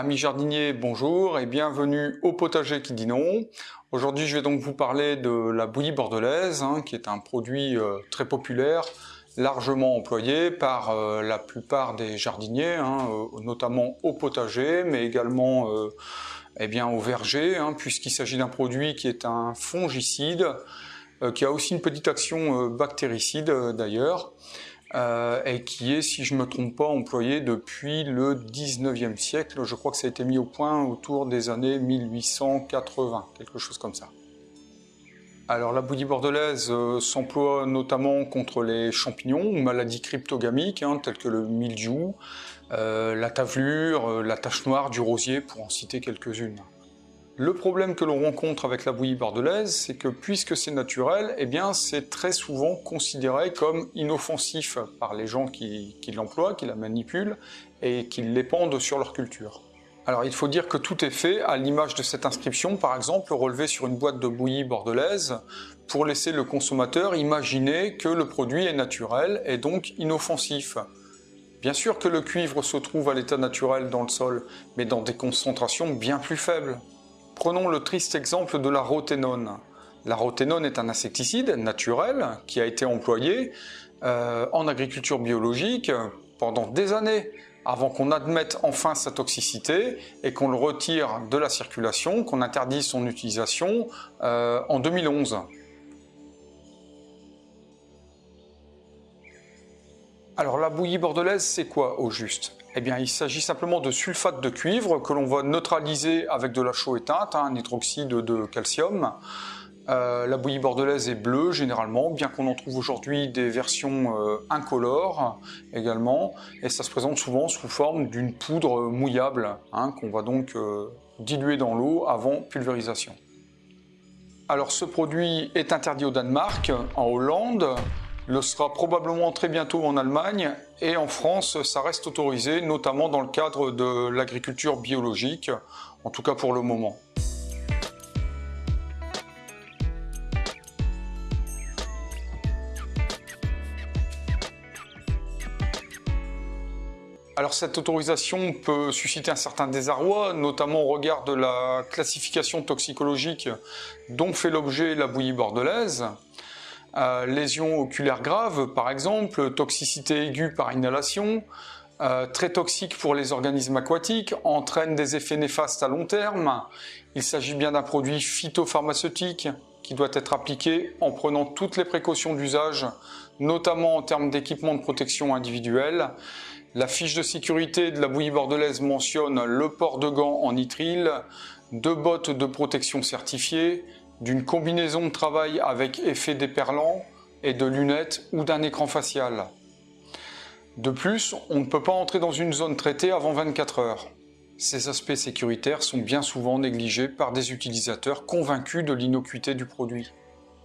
Amis jardiniers, bonjour et bienvenue au potager qui dit non. Aujourd'hui, je vais donc vous parler de la bouillie bordelaise, hein, qui est un produit euh, très populaire, largement employé par euh, la plupart des jardiniers, hein, euh, notamment au potager, mais également eh bien, au verger, hein, puisqu'il s'agit d'un produit qui est un fongicide, qui a aussi une petite action bactéricide d'ailleurs, euh, et qui est, si je ne me trompe pas, employé depuis le 19e siècle. Je crois que ça a été mis au point autour des années 1880, quelque chose comme ça. Alors la bouillie bordelaise euh, s'emploie notamment contre les champignons ou maladies cryptogamiques, hein, telles que le mildiou, euh, la tavelure, la tache noire du rosier, pour en citer quelques-unes. Le problème que l'on rencontre avec la bouillie bordelaise, c'est que puisque c'est naturel, eh bien c'est très souvent considéré comme inoffensif par les gens qui, l'emploient, qui la manipulent et qui l'épandent sur leur culture. Alors il faut dire que tout est fait à l'image de cette inscription, par exemple relevée sur une boîte de bouillie bordelaise, pour laisser le consommateur imaginer que le produit est naturel et donc inoffensif. Bien sûr que le cuivre se trouve à l'état naturel dans le sol, mais dans des concentrations bien plus faibles. Prenons le triste exemple de la roténone. La roténone est un insecticide naturel qui a été employé euh, en agriculture biologique pendant des années avant qu'on admette enfin sa toxicité et qu'on le retire de la circulation, qu'on interdise son utilisation euh, en 2011. Alors la bouillie bordelaise, c'est quoi au juste? Eh bien, il s'agit simplement de sulfate de cuivre que l'on va neutraliser avec de la chaux éteinte, hein, un hydroxyde de calcium. Euh, la bouillie bordelaise est bleue généralement, bien qu'on en trouve aujourd'hui des versions euh, incolores également, et ça se présente souvent sous forme d'une poudre mouillable, hein, qu'on va donc euh, diluer dans l'eau avant pulvérisation. Alors ce produit est interdit au Danemark, en Hollande, le sera probablement très bientôt en Allemagne et en France, ça reste autorisé, notamment dans le cadre de l'agriculture biologique, en tout cas pour le moment. Alors cette autorisation peut susciter un certain désarroi, notamment au regard de la classification toxicologique dont fait l'objet la bouillie bordelaise. Euh, lésions oculaires graves par exemple, toxicité aiguë par inhalation, euh, très toxique pour les organismes aquatiques, entraîne des effets néfastes à long terme. Il s'agit bien d'un produit phytopharmaceutique qui doit être appliqué en prenant toutes les précautions d'usage, notamment en termes d'équipement de protection individuelle. La fiche de sécurité de la bouillie bordelaise mentionne le port de gants en nitrile, deux bottes de protection certifiées, d'une combinaison de travail avec effet déperlant et de lunettes ou d'un écran facial. De plus, on ne peut pas entrer dans une zone traitée avant 24 heures. Ces aspects sécuritaires sont bien souvent négligés par des utilisateurs convaincus de l'innocuité du produit.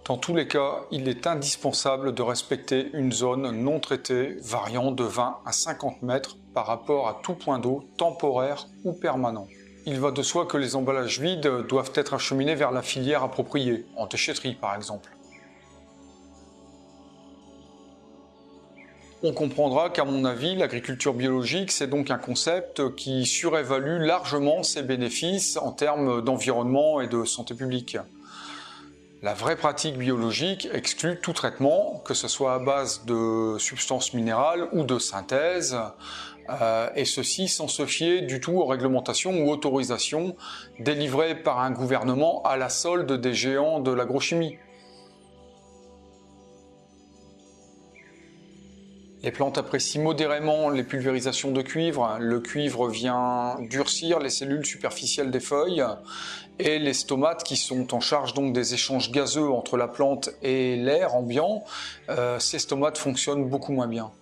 Dans tous les cas, il est indispensable de respecter une zone non traitée variant de 20 à 50 mètres par rapport à tout point d'eau temporaire ou permanent. Il va de soi que les emballages vides doivent être acheminés vers la filière appropriée, en déchetterie par exemple. On comprendra qu'à mon avis, l'agriculture biologique, c'est donc un concept qui surévalue largement ses bénéfices en termes d'environnement et de santé publique. La vraie pratique biologique exclut tout traitement, que ce soit à base de substances minérales ou de synthèse, euh, et ceci sans se fier du tout aux réglementations ou autorisations délivrées par un gouvernement à la solde des géants de l'agrochimie. Les plantes apprécient modérément les pulvérisations de cuivre. Le cuivre vient durcir les cellules superficielles des feuilles et les stomates qui sont en charge donc des échanges gazeux entre la plante et l'air ambiant, euh, ces stomates fonctionnent beaucoup moins bien.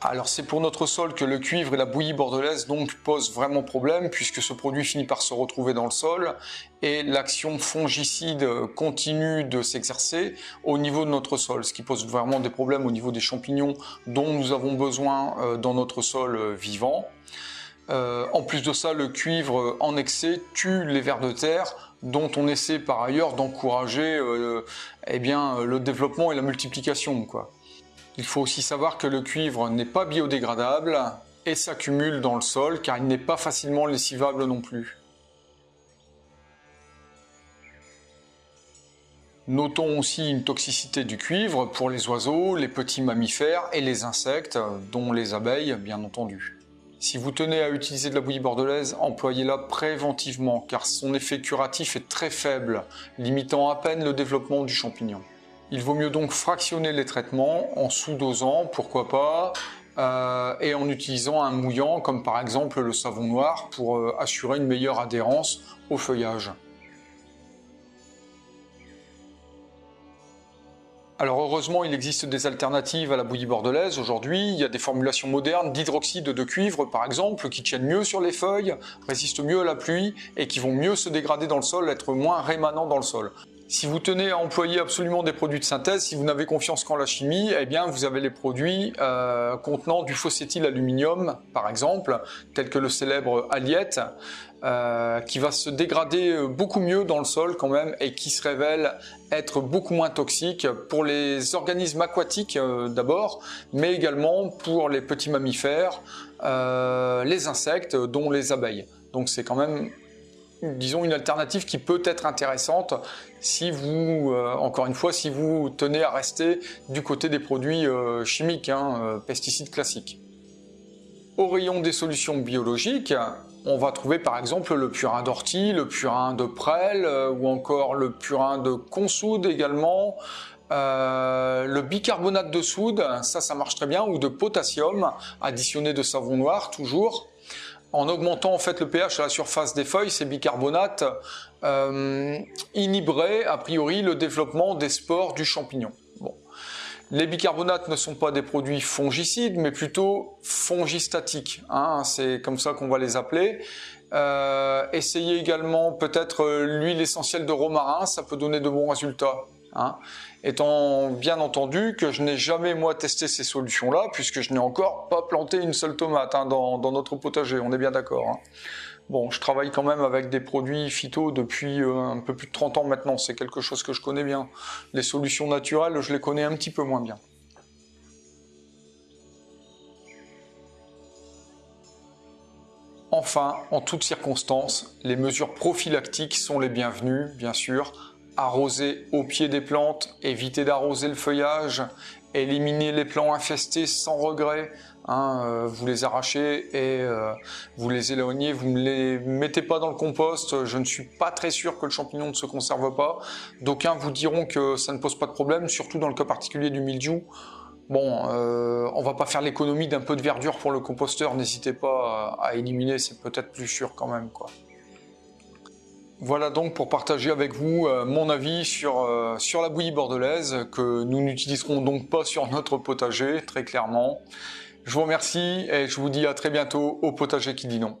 Alors c'est pour notre sol que le cuivre et la bouillie bordelaise donc posent vraiment problème puisque ce produit finit par se retrouver dans le sol et l'action fongicide continue de s'exercer au niveau de notre sol, ce qui pose vraiment des problèmes au niveau des champignons dont nous avons besoin euh, dans notre sol euh, vivant. Euh, en plus de ça, le cuivre en excès tue les vers de terre dont on essaie par ailleurs d'encourager eh le développement et la multiplication. Quoi. Il faut aussi savoir que le cuivre n'est pas biodégradable et s'accumule dans le sol car il n'est pas facilement lessivable non plus. Notons aussi une toxicité du cuivre pour les oiseaux, les petits mammifères et les insectes, dont les abeilles bien entendu. Si vous tenez à utiliser de la bouillie bordelaise, employez-la préventivement car son effet curatif est très faible, limitant à peine le développement du champignon. Il vaut mieux donc fractionner les traitements en sous-dosant, pourquoi pas, euh, et en utilisant un mouillant comme par exemple le savon noir pour euh, assurer une meilleure adhérence au feuillage. Alors heureusement, il existe des alternatives à la bouillie bordelaise aujourd'hui. Il y a des formulations modernes d'hydroxyde de cuivre par exemple qui tiennent mieux sur les feuilles, résistent mieux à la pluie et qui vont mieux se dégrader dans le sol, être moins rémanents dans le sol. Si vous tenez à employer absolument des produits de synthèse, si vous n'avez confiance qu'en la chimie, eh bien vous avez les produits euh, contenant du aluminium, par exemple, tel que le célèbre Aliette, euh, qui va se dégrader beaucoup mieux dans le sol quand même et qui se révèle être beaucoup moins toxique pour les organismes aquatiques euh, d'abord, mais également pour les petits mammifères, les insectes, dont les abeilles. Donc c'est quand même disons une alternative qui peut être intéressante si vous, euh, encore une fois, si vous tenez à rester du côté des produits euh, chimiques, hein, euh, pesticides classiques. Au rayon des solutions biologiques, on va trouver par exemple le purin d'ortie, le purin de prêle ou encore le purin de consoude également, le bicarbonate de soude, ça ça marche très bien, ou de potassium additionné de savon noir toujours en augmentant en fait le pH à la surface des feuilles, ces bicarbonates euh, inhiberaient a priori le développement des spores du champignon. Les bicarbonates ne sont pas des produits fongicides, mais plutôt fongistatiques. Hein, C'est comme ça qu'on va les appeler. Euh, essayez également peut-être l'huile essentielle de romarin, ça peut donner de bons résultats. Hein. Étant bien entendu que je n'ai jamais moi testé ces solutions-là, puisque je n'ai encore pas planté une seule tomate hein, dans, notre potager, on est bien d'accord. Hein. Bon, je travaille quand même avec des produits phyto depuis euh, un peu plus de 30 ans maintenant, c'est quelque chose que je connais bien. Les solutions naturelles, je les connais un petit peu moins bien. Enfin, en toutes circonstances, les mesures prophylactiques sont les bienvenues, bien sûr, arroser au pied des plantes, éviter d'arroser le feuillage, éliminer les plants infestés sans regret, hein, euh, vous les arrachez et euh, vous les éloignez, vous ne les mettez pas dans le compost, je ne suis pas très sûr que le champignon ne se conserve pas. D'aucuns vous diront que ça ne pose pas de problème, surtout dans le cas particulier du mildiou. Bon, euh, on va pas faire l'économie d'un peu de verdure pour le composteur, n'hésitez pas à éliminer, c'est peut-être plus sûr quand même. quoi. Voilà donc pour partager avec vous euh, mon avis sur, euh, sur la bouillie bordelaise que nous n'utiliserons donc pas sur notre potager, très clairement. Je vous remercie et je vous dis à très bientôt au potager qui dit non.